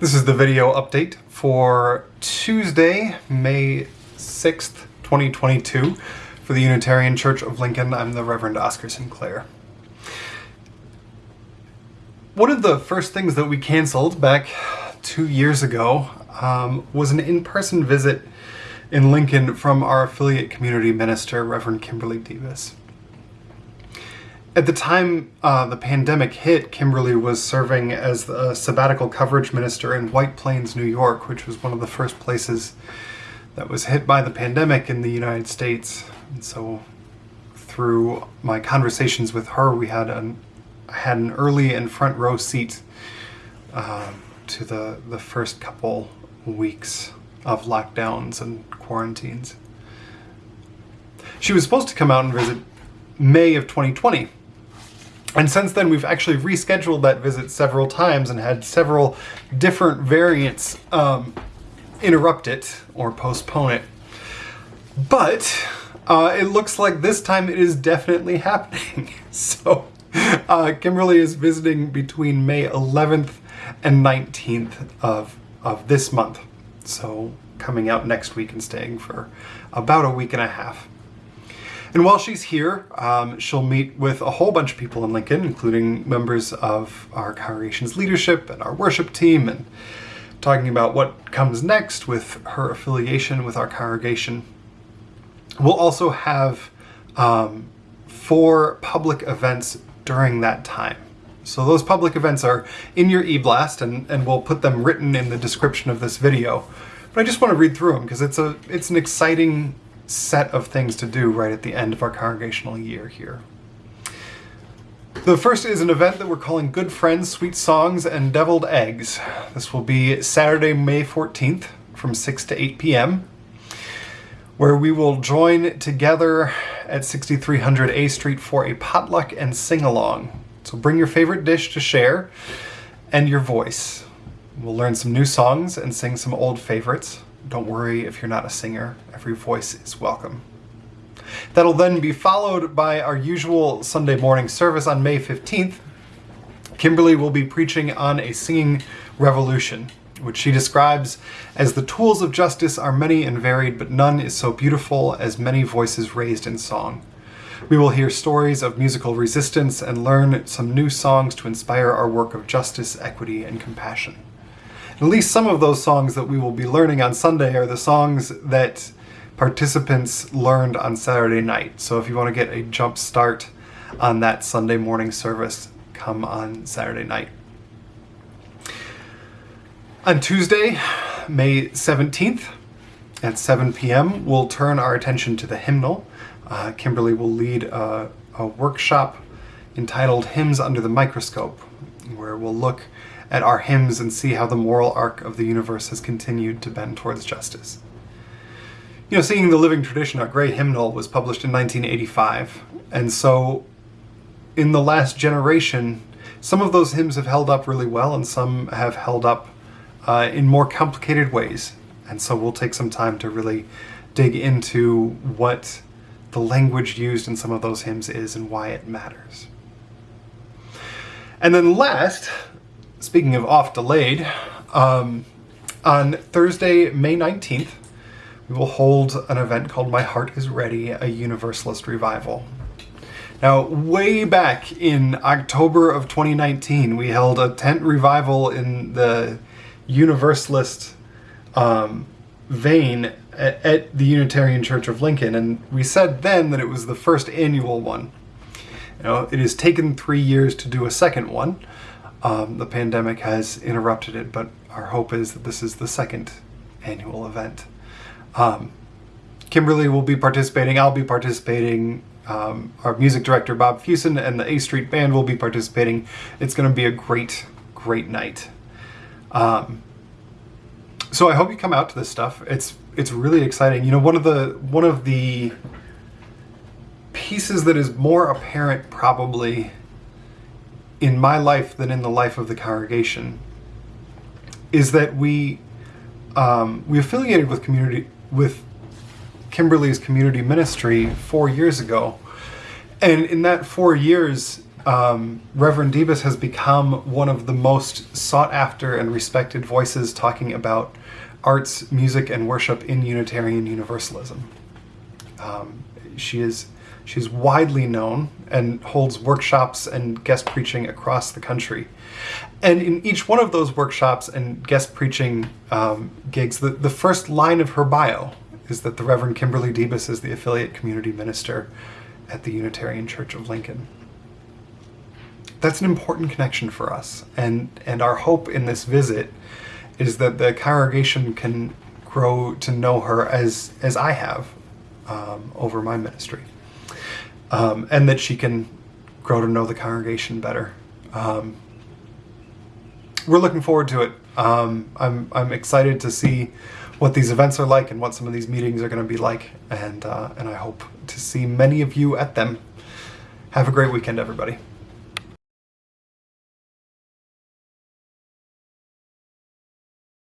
This is the video update for Tuesday, May 6th, 2022 for the Unitarian Church of Lincoln. I'm the Reverend Oscar Sinclair. One of the first things that we canceled back two years ago um, was an in-person visit in Lincoln from our affiliate community minister, Reverend Kimberly Debus. At the time uh, the pandemic hit, Kimberly was serving as the sabbatical coverage minister in White Plains, New York, which was one of the first places that was hit by the pandemic in the United States. And so through my conversations with her, we had an, had an early and front row seat uh, to the, the first couple weeks of lockdowns and quarantines. She was supposed to come out and visit May of 2020, and since then, we've actually rescheduled that visit several times and had several different variants um, interrupt it or postpone it. But uh, it looks like this time it is definitely happening. so uh, Kimberly is visiting between May 11th and 19th of, of this month. So coming out next week and staying for about a week and a half. And while she's here, um, she'll meet with a whole bunch of people in Lincoln, including members of our congregation's leadership and our worship team, and talking about what comes next with her affiliation with our congregation. We'll also have um, four public events during that time. So those public events are in your e-blast, and, and we'll put them written in the description of this video. But I just want to read through them because it's a it's an exciting set of things to do right at the end of our congregational year here. The first is an event that we're calling Good Friends, Sweet Songs, and Deviled Eggs. This will be Saturday, May 14th from 6 to 8 p.m., where we will join together at 6300 A Street for a potluck and sing-along. So bring your favorite dish to share and your voice. We'll learn some new songs and sing some old favorites. Don't worry if you're not a singer, every voice is welcome. That'll then be followed by our usual Sunday morning service on May 15th. Kimberly will be preaching on a singing revolution, which she describes as the tools of justice are many and varied, but none is so beautiful as many voices raised in song. We will hear stories of musical resistance and learn some new songs to inspire our work of justice, equity, and compassion. At least some of those songs that we will be learning on Sunday are the songs that participants learned on Saturday night. So if you want to get a jump start on that Sunday morning service, come on Saturday night. On Tuesday, May 17th at 7 p.m., we'll turn our attention to the hymnal. Uh, Kimberly will lead a, a workshop entitled Hymns Under the Microscope, where we'll look at our hymns and see how the moral arc of the universe has continued to bend towards justice. You know, Singing the Living Tradition, our great hymnal, was published in 1985, and so in the last generation, some of those hymns have held up really well and some have held up uh, in more complicated ways. And so we'll take some time to really dig into what the language used in some of those hymns is and why it matters. And then last, speaking of off delayed, um, on Thursday, May 19th, we will hold an event called My Heart is Ready, a Universalist Revival. Now, way back in October of 2019, we held a tent revival in the Universalist um, vein at, at the Unitarian Church of Lincoln, and we said then that it was the first annual one. You know, it has taken three years to do a second one, um, the pandemic has interrupted it, but our hope is that this is the second annual event. Um, Kimberly will be participating, I'll be participating, um, our music director Bob Fusen and the A Street Band will be participating. It's going to be a great, great night. Um, so I hope you come out to this stuff. It's it's really exciting. You know, one of the one of the pieces that is more apparent probably in my life than in the life of the congregation is that we um, we affiliated with community with Kimberly's community ministry four years ago, and in that four years, um, Reverend Debus has become one of the most sought after and respected voices talking about arts, music, and worship in Unitarian Universalism. Um, she is she's widely known and holds workshops and guest preaching across the country. And in each one of those workshops and guest preaching um, gigs, the, the first line of her bio is that the Reverend Kimberly Debus is the affiliate community minister at the Unitarian Church of Lincoln. That's an important connection for us, and, and our hope in this visit is that the congregation can grow to know her as, as I have um, over my ministry, um, and that she can grow to know the congregation better. Um, we're looking forward to it. Um, I'm, I'm excited to see what these events are like and what some of these meetings are going to be like. And, uh, and I hope to see many of you at them. Have a great weekend, everybody.